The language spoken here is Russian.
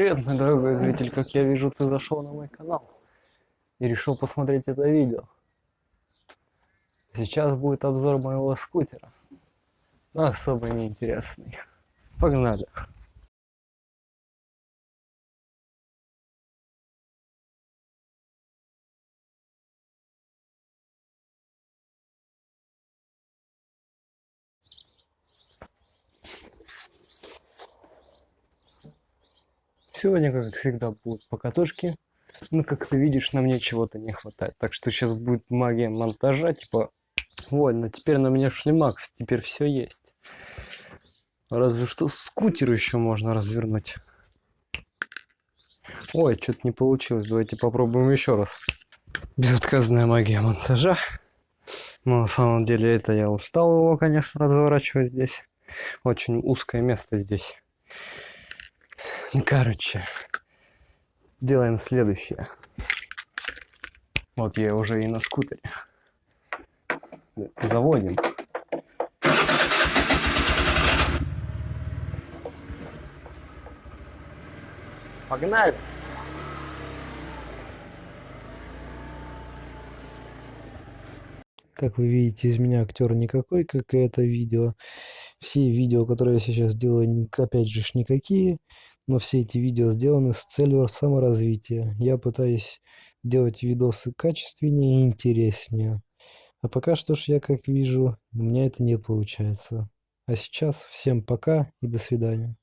Привет, мой дорогой зритель, как я вижу, ты зашел на мой канал и решил посмотреть это видео. Сейчас будет обзор моего скутера, но особо неинтересный. Погнали! Сегодня, как всегда, будут покатушки. Ну, как ты видишь, на мне чего-то не хватает. Так что сейчас будет магия монтажа, типа, вольно, теперь на мне шлемак, теперь все есть. Разве что скутер еще можно развернуть. Ой, что-то не получилось. Давайте попробуем еще раз. Безотказная магия монтажа. Но на самом деле это я устал его, конечно, разворачивать здесь. Очень узкое место здесь. Короче, делаем следующее. Вот я уже и на скутере. Заводим. Погнали! Как вы видите, из меня актер никакой, как и это видео. Все видео, которые я сейчас делаю, опять же, никакие но все эти видео сделаны с целью саморазвития. Я пытаюсь делать видосы качественнее и интереснее. А пока что ж я как вижу, у меня это не получается. А сейчас всем пока и до свидания.